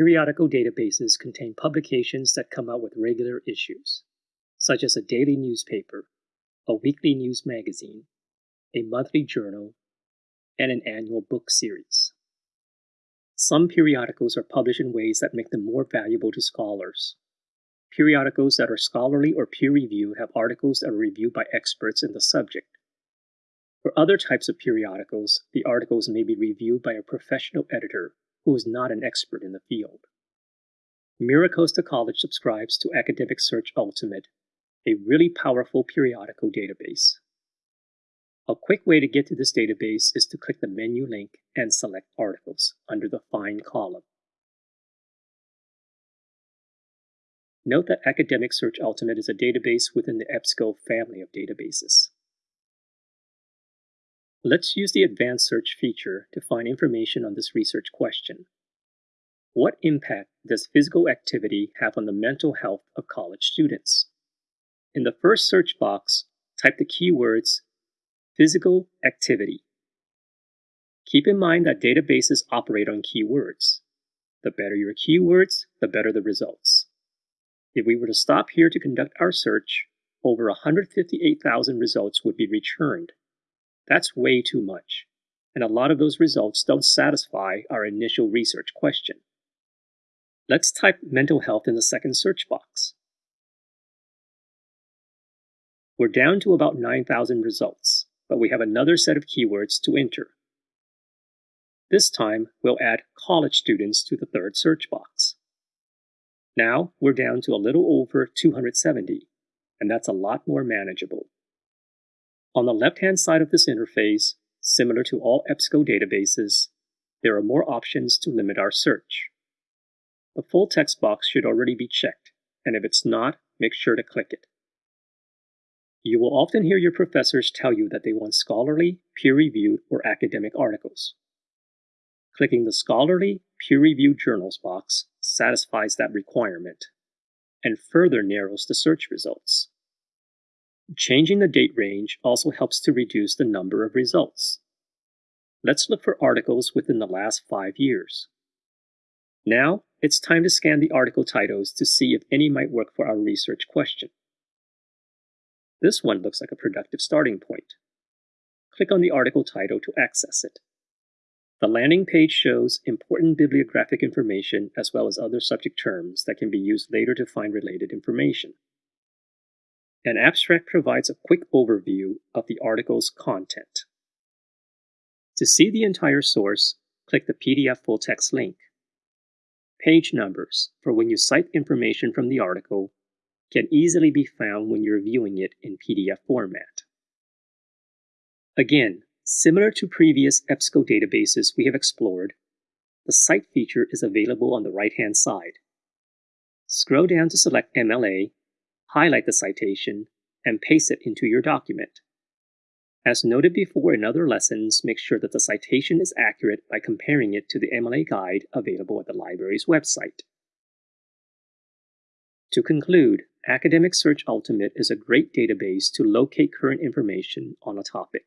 Periodical databases contain publications that come out with regular issues, such as a daily newspaper, a weekly news magazine, a monthly journal, and an annual book series. Some periodicals are published in ways that make them more valuable to scholars. Periodicals that are scholarly or peer reviewed have articles that are reviewed by experts in the subject. For other types of periodicals, the articles may be reviewed by a professional editor who is not an expert in the field. MiraCosta College subscribes to Academic Search Ultimate, a really powerful periodical database. A quick way to get to this database is to click the menu link and select Articles under the Find column. Note that Academic Search Ultimate is a database within the EBSCO family of databases. Let's use the Advanced Search feature to find information on this research question. What impact does physical activity have on the mental health of college students? In the first search box, type the keywords physical activity. Keep in mind that databases operate on keywords. The better your keywords, the better the results. If we were to stop here to conduct our search, over 158,000 results would be returned. That's way too much, and a lot of those results don't satisfy our initial research question. Let's type mental health in the second search box. We're down to about 9,000 results, but we have another set of keywords to enter. This time, we'll add college students to the third search box. Now, we're down to a little over 270, and that's a lot more manageable. On the left-hand side of this interface, similar to all EBSCO databases, there are more options to limit our search. The full text box should already be checked, and if it's not, make sure to click it. You will often hear your professors tell you that they want scholarly, peer-reviewed, or academic articles. Clicking the Scholarly, Peer-Reviewed Journals box satisfies that requirement and further narrows the search results. Changing the date range also helps to reduce the number of results. Let's look for articles within the last five years. Now, it's time to scan the article titles to see if any might work for our research question. This one looks like a productive starting point. Click on the article title to access it. The landing page shows important bibliographic information as well as other subject terms that can be used later to find related information. An abstract provides a quick overview of the article's content. To see the entire source, click the PDF full text link. Page numbers, for when you cite information from the article, can easily be found when you're viewing it in PDF format. Again, similar to previous EBSCO databases we have explored, the Cite feature is available on the right-hand side. Scroll down to select MLA highlight the citation, and paste it into your document. As noted before in other lessons, make sure that the citation is accurate by comparing it to the MLA guide available at the library's website. To conclude, Academic Search Ultimate is a great database to locate current information on a topic.